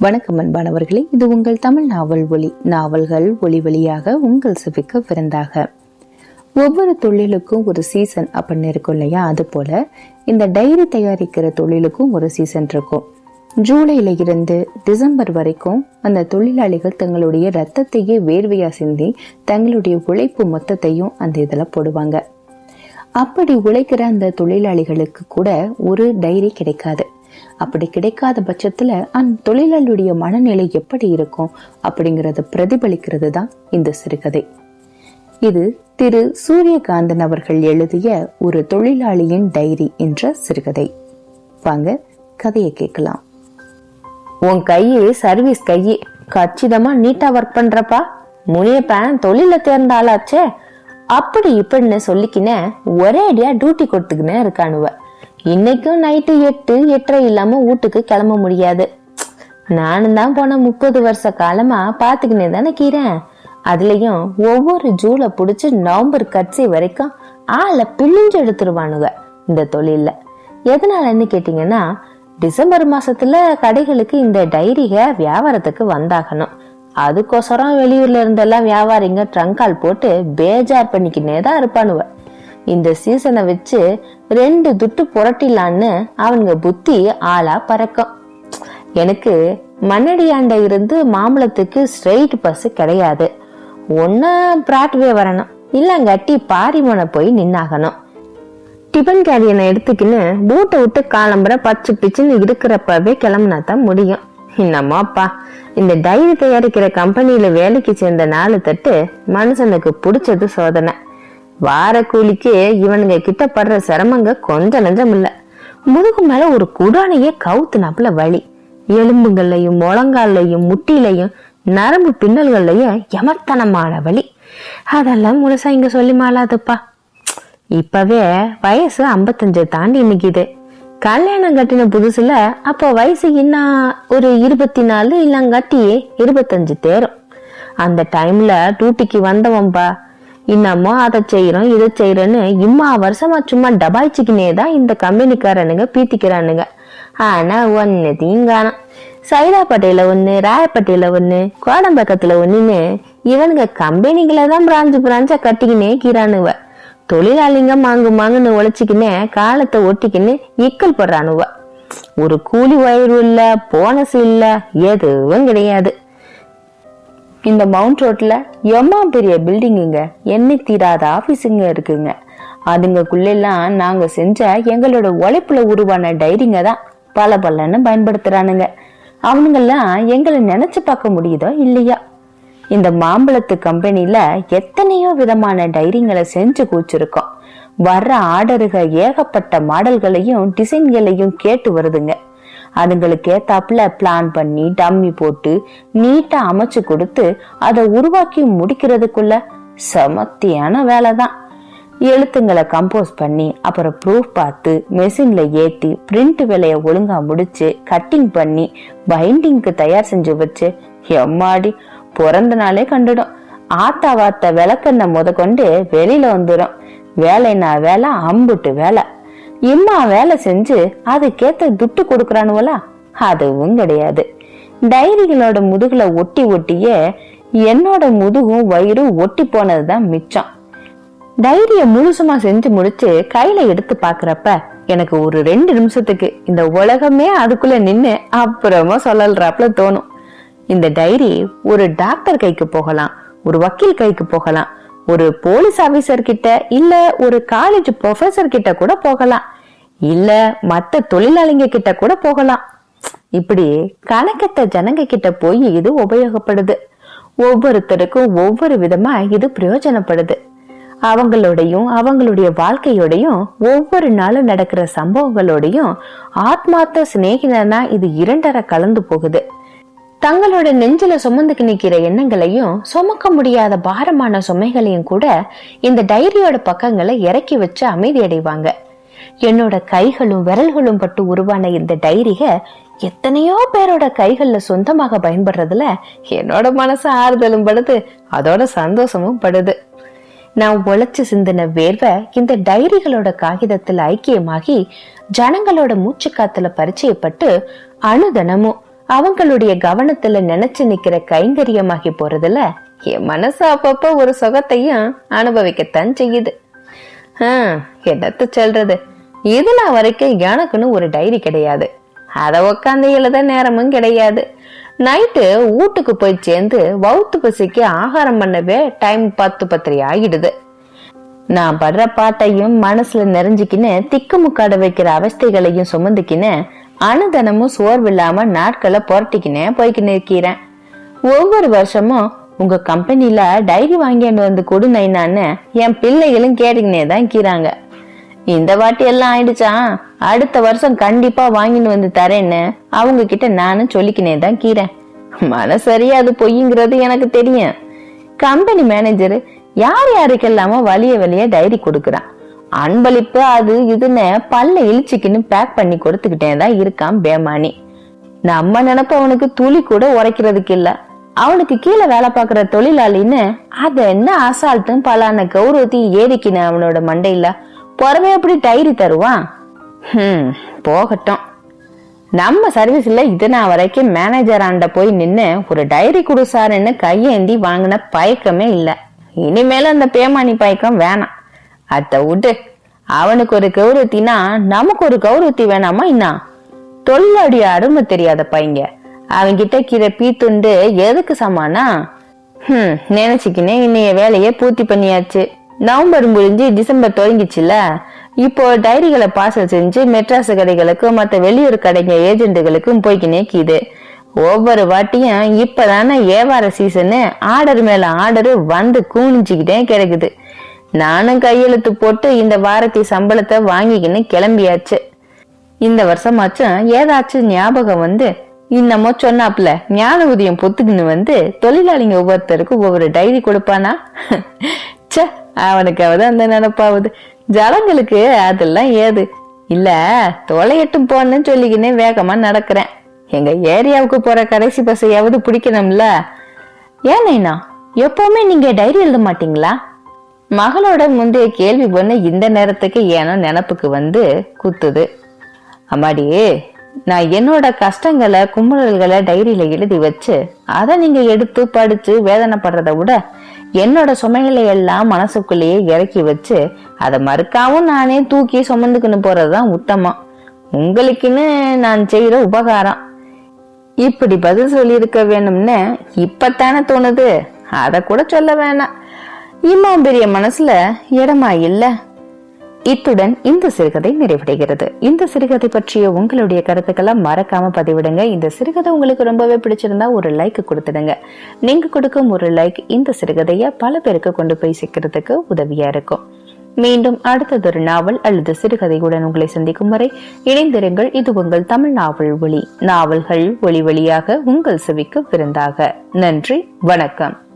வணக்கம் அன்பானவர்களே இது உங்கள் தமிழ் நாவல் ஒளி நாவல்கள் ஒளி வழியாக உங்கள் செவிக்க விருந்தாக. ஒவ்வொரு தொழிலுக்கும் ஒரு சீசன் அப்படின்னு இருக்கும் இல்லையா? அது போல இந்த டைரி தயாரிக்கிற தொழிலுக்கும் ஒரு சீசன் இருக்கும். ஜூலையில இருந்து டிசம்பர் வரைக்கும் அந்த தொழிலாளிகள் தங்களுடைய ரத்தத்தையே வேர்வையா சிந்தி தங்களுடைய உழைப்பு மொத்தத்தையும் அந்த இதில் போடுவாங்க. அப்படி உழைக்கிற அந்த தொழிலாளிகளுக்கு கூட ஒரு டைரி கிடைக்காது. அப்படி கிடைக்காத பட்சத்துல அந்த தொழிலாளியுடைய மனநிலை எப்படி இருக்கும் அப்படிங்கறத பிரதிபலிக்கிறது தான் இந்த சிறுகதை. இது திரு சூரியகாந்தன் அவர்கள் எழுதிய ஒரு தொழிலாளியின் டைரி என்ற சிறுகதை. வாங்க கதையை கேட்கலாம். உன் கையே சர்வீஸ் கையே கச்சிதமா நீட்டா ஒர்க் பண்றப்பா? முனியப்பன் தொழில தேர்ந்த ஆளாச்சே. அப்படி இப்படின்னு சொல்லிக்கின ஒரே அடியா டியூட்டி கொடுத்துக்கினே இருக்கானுவ. இன்னைக்கும் நைட்டு எட்டு எட்டரை இல்லாம வீட்டுக்கு கிளம்ப முடியாது. நானும் தான் போன முப்பது வருஷ காலமா பாத்துக்கினே தானே கீறேன் அதுலயும் ஒவ்வொரு ஜூலை புடிச்சு நவம்பர் கட்சி வரைக்கும் ஆளை பிழிஞ்சு எடுத்துருவானுங்க இந்த தொழில்ல. எதனாலன்னு கேட்டீங்கன்னா டிசம்பர் மாசத்துல கடைகளுக்கு இந்த டைரிக வியாபாரத்துக்கு வந்தாகணும். அதுக்கோசரம் வெளியூர்ல இருந்தெல்லாம் வியாபாரிங்க ட்ரங்கால் போட்டு பேஜார் பண்ணிக்கினே தான் இருப்பானுவ. இந்த சீசனை வச்சு ரெண்டு துட்டு புரட்டிலான்னு அவனுங்க புத்தி ஆளா பறக்கும். எனக்கு மண்ணடியாண்ட இருந்து மாம்பழத்துக்கு ஸ்ட்ரெயிட் பஸ் கிடையாது. ஒன்னு பிராட்வே வரணும். இல்லங்காட்டி பாரிமனை போய் நின்னாகணும். டிபன் கேரியனை எடுத்துக்கின்னு பூட்டை விட்டு காலம்புற பச்சு பிச்சுன்னு இருக்கிறப்பவே கிளம்புனா தான் முடியும். என்னம்மாப்பா இந்த டைரி தயாரிக்கிற கம்பெனியில வேலைக்கு சேர்ந்த நாலு தட்டு மனுஷனுக்கு பிடிச்சது சோதனை. வார கூலிக்கு இவனுங்க கிட்ட படுற சிரமங்க கொஞ்சம் நஞ்சம் இல்ல. முதுகு மேல ஒரு குடானையே கவுத்துனாப்புல வழி எலும்புகள்லையும் முழங்கால்லையும் முட்டிலையும் நரம்பு பின்னல்கள்லையும் எமத்தனமான வழி அதெல்லாம் முழுசா இங்க சொல்லி மாலாதுப்பா இப்பவே வயசு ஐம்பத்தஞ்சு தாண்டி நிக்குது. கல்யாணம் கட்டின புதுசுல அப்போ வயசு இன்னும் ஒரு இருபத்தி நாலு இல்லங்காட்டி இருபத்தஞ்சு தேரும். அந்த டைம்ல டூட்டிக்கு வந்தவன்பா இன்னமும் அதை செய்யறோம் இதை செய்யறோன்னு இம்மா வருஷமா சும்மா டபாய்ச்சிக்கினே தான் இந்த கம்பெனிக்காரனுங்க பீத்திக்கிறானுங்க. ஆனா ஒன்னு தீங்கானம். சைதாப்பேட்டையில ஒண்ணு ராயப்பட்டையில ஒண்ணு கோடம்பக்கத்துல ஒண்ணுன்னு இவனுங்க கம்பெனிகளை தான் பிராஞ்சு பிராஞ்சா கட்டிக்கினே கீரானுவ தொழிலாளிங்க மாங்கு மாங்குன்னு உழைச்சிக்கினே காலத்தை ஒட்டிக்கின்னு இக்கல் போடுறானுவ. ஒரு கூலி வயிறு இல்ல போனஸ் இல்ல எதுவும் கிடையாது. இந்த மவுண்ட் ரோட்ல எம்மா பெரிய பில்டிங்குங்க. எண்ணி தீராத ஆபீஸுங்க இருக்குங்க. அதுங்கக்குள்ளெல்லாம் நாங்க செஞ்ச எங்களோட உழைப்புல உருவான டைரிங்க தான் பல பலன்னு பயன்படுத்துறானுங்க. அவனுங்கெல்லாம் எங்களை நினைச்சு பார்க்க முடியுதோ இல்லையா? இந்த மாம்பழத்து கம்பெனியில எத்தனையோ விதமான டைரிங்களை செஞ்சு கூச்சிருக்கோம் வர்ற ஆர்டருக ஏகப்பட்ட மாடல்களையும் டிசைன்களையும் கேட்டு வருதுங்க. அதுங்களுக்கு ஏத்தாப்புல பிளான் பண்ணி டம்மி போட்டு நீட்டா அமைச்சு கொடுத்து அதை உருவாக்கி முடிக்கிறதுக்குள்ள சமத்தியான வேலை தான் எழுத்துங்களை கம்போஸ் பண்ணி அப்புறம் ப்ரூஃப் பார்த்து மெஷின்ல ஏத்தி பிரிண்ட் வேலையை ஒழுங்கா முடிச்சு கட்டிங் பண்ணி பைண்டிங்க்கு தயார் செஞ்சு வச்சு எம்மாடி பிறந்த நாளே கண்டுடும். ஆத்தா வாத்த விளக்கண்ணை முத கொண்டு வெளியில வந்துடும் வேலைனா வேலை அம்புட்டு வேலை. இம்மா வேலை செஞ்சு அதுக்கேத்த துட்டு கொடுக்கறானுவலா அதுவும் கிடையாது. டைரிகளோட முதுகுல ஒட்டி ஒட்டியே என்னோட முதுகும் வயிறும் ஒட்டி போனதுதான் மிச்சம். டைரிய முழுசுமா செஞ்சு முடிச்சு கையில எடுத்து பாக்குறப்ப எனக்கு ஒரு ரெண்டு நிமிஷத்துக்கு இந்த உலகமே அதுக்குள்ள நின்னு அப்புறமா சொல்லல்றாப்ல தோணும். இந்த டைரி ஒரு டாக்டர் கைக்கு போகலாம் ஒரு வக்கீல் கைக்கு போகலாம் ஒரு போலீஸ் ஆபீசர் கிட்ட இல்ல ஒரு காலேஜ் ப்ரொஃபசர் கிட்ட கூட போகலாம். இல்ல மத்த தொழிலாளிங்க கிட்ட கூட போகலாம். இப்படி கணக்கத்த ஜனங்க கிட்ட போய் இது உபயோகப்படுது. ஒவ்வொருத்தருக்கும் ஒவ்வொரு விதமா இது பிரயோஜனப்படுது. அவங்களோடையும் அவங்களுடைய வாழ்க்கையோடையும் ஒவ்வொரு நாளும் நடக்கிற சம்பவங்களோடையும் ஆத்மார்த்த சிநேகிதனா இது இரண்டரை கலந்து போகுது. தங்களோட நெஞ்சில சுமந்துக்கு நிக்கிற எண்ணங்களையும் சுமக்க முடியாத பாரமான சுமைகளையும் கூட இந்த டைரியோட பக்கங்களை இறக்கி வச்சு அமைதி அடைவாங்க. என்னோட கைகளும் விரல்களும் பட்டு உருவான இந்த டைரிக எத்தனையோ பேரோட கைகள்ல சொந்தமாக பயன்படுறதுல என்னோட மனசு ஆறுதலும் படுது அதோட சந்தோஷமும் படுது. நான் உழைச்சு சிந்தின வேர்வை இந்த டைரிகளோட காகிதத்துல ஐக்கியமாகி ஜனங்களோட மூச்சு காத்துல பரிச்சயப்பட்டு அணுதனமும் அவங்களுடைய கவனத்துல நினைச்சு நிக்கிற கைங்கரியமாகி போறதுல என் மனசு அப்பப்ப ஒரு சுகத்தையும் அனுபவிக்கத்தான் செய்யுது. ஹம், என்னத்த சொல்றது? இதுல வரைக்கும் எனக்குன்னு ஒரு டைரி கிடையாது. அதை உக்காந்து எழுத நேரமும் கிடையாது. நைட்டு வீட்டுக்கு போய் சேர்ந்து வவுத்து பசிக்கு ஆகாரம் பண்ணவே டைம் பத்து பத்திரி ஆகிடுது நான் படுற பாட்டையும் மனசுல நிறைஞ்சுக்கின்னு திக்குமுக்காட வைக்கிற அவஸ்தைகளையும் சுமந்துக்கின்னு அனுதனமும் சோர்வில்லாம நாட்களை புரட்டிக்கினே போய்க்கின்னு இருக்கிறேன் ஒவ்வொரு வருஷமும் உங்க கம்பெனில டைரி வாங்கிட்டு வந்து கொடு நைனான்னு என் பிள்ளைகளும் கேட்டுக்கினே தான் கீறாங்க இந்த வாட்டி எல்லாம் ஆயிடுச்சா? அடுத்த வருஷம் கண்டிப்பா வாங்கிட்டு வந்து தரேன்னு அவங்க கிட்ட நானும் சொல்லிக்கினே தான் கீறேன் மனசரியா அது பொய்யுங்கிறது எனக்கு தெரியும். கம்பெனி மேனேஜர் யார் யாருக்கெல்லாமோ வலிய வலிய டைரி கொடுக்குறான். அன்பளிப்பு அது இதுன்னு பல்ல இழிச்சுக்கின்னு பேக் பண்ணி கொடுத்துக்கிட்டே தான் இருக்கான் பேமானி. நம்ம நினப்ப அவனுக்கு துளி கூட உரைக்கிறதுக்கு இல்ல. அவனுக்கு கீழே வேலை பார்க்குற தொழிலாளின்னு அத என்ன அசால்ட்டும் பலான கௌரவத்தையும் ஏறிக்கின அவனோட மண்டையில? புறவே எப்படி டைரி தருவான்? ஹம் போகட்டும். நம்ம சர்வீஸ்ல இதனா நான் வரைக்கும் மேனேஜர் ஆண்ட போய் நின்று ஒரு டைரி கொடு சாருன்னு கையேந்தி வாங்கின பயக்கமே இல்லை. இனிமேல அந்த பேமானி பயக்கம் வேணாம். அத்தை விட்டு. அவனுக்கு ஒரு கௌரவத்தினா நமக்கு ஒரு கௌரவத்தி வேணாமா என்ன? தொல்லாடி அருமை தெரியாத பையங்க அவன்கிட்ட கீரை பீத்துண்டு எதுக்கு சமானா? ஹம் நினைச்சுக்கினே இன்னைய வேலையை பூர்த்தி பண்ணியாச்சு. நவம்பர் முடிஞ்சு டிசம்பர் தொடங்கிச்சுல. இப்போ டைரிகளை பார்சல் செஞ்சு மெட்ராஸ் கடைகளுக்கும் மற்ற வெளியூர் கடைங்க ஏஜென்ட்டுகளுக்கும் போய்க்கினே கீது. ஒவ்வொரு வாட்டியும் இப்பதானே வியாபார சீசனு ஆர்டர் மேல ஆர்டர் வந்து கூணிச்சுக்கிட்டே கிடக்குது. நானும் கையெழுத்து போட்டு இந்த வாரத்தை சம்பளத்தை வாங்கிக்கின்னு கிளம்பியாச்சு. இந்த வருஷமாச்சும் ஏதாச்சும் ஞாபகம் வந்து இன்னமோ சொன்னாப்ல ஞான உதயம் பொத்துக்குன்னு வந்து தொழிலாளிங்க ஒவ்வொருத்தருக்கும் ஒவ்வொரு டைரி கொடுப்பானா? ச அவனுக்காவது அந்த நினப்பாவது. ஜனங்களுக்கு அதெல்லாம் ஏது? இல்ல தொலையட்டும் போன்னு சொல்லிக்கினே வேகமா நடக்கிறேன். எங்க ஏரியாவுக்கு போற கடைசி பஸ்ஸையாவது பிடிக்கணும்ல. ஏன் நைனா எப்பவுமே நீங்க டைரி எழுத மாட்டீங்களா? மகளோட முந்தைய கேள்வி பொண்ணு இந்த நேரத்துக்கு ஏனோ நினப்புக்கு வந்து குத்துது. அம்மாடி நான் என்னோட கஷ்டங்களை குமுறல்களை டைரியில எழுதி வச்சு அதை நீங்க எடுத்து படிச்சு வேதனைப்படுறத விட என்னோட சுமைகளை எல்லாம் மனசுக்குள்ளேயே இறக்கி வச்சு அதை மறுக்காவும் நானே தூக்கி சுமந்துக்கின்னு போறதுதான் உத்தமம். உங்களுக்குன்னு நான் செய்யற உபகாரம். இப்படி பதில் சொல்லியிருக்க வேணும்னு இப்பத்தானே தோணுது. அதை கூட சொல்ல வேணாம். இம்மா பெரிய மனசுல இடமா இல்ல? இத்துடன் இந்த சிறுகதை நிறைவடைகிறது. இந்த சிறுகதை பற்றிய உங்களுடைய கருத்துக்களை மறக்காம பதிவிடுங்க. இந்த சிறுகதை உங்களுக்கு ரொம்பவே பிடிச்சிருந்தா ஒரு லைக் கொடுத்துடுங்க. நீங்க கொடுக்கும் ஒரு லைக் இந்த சிறுகதைய பல பேருக்கு கொண்டு போய் சேர்க்கறதுக்கு உதவியா இருக்கும். மீண்டும் அடுத்ததொரு நாவல் அல்லது சிறுகதையுடன் உங்களை சந்திக்கும் வரை இணைந்திருங்கள். இது உங்கள் தமிழ் நாவல் ஒளி நாவல்கள் ஒளி வழியாக உங்கள் செவிக்கு விருந்தாக. நன்றி. வணக்கம்.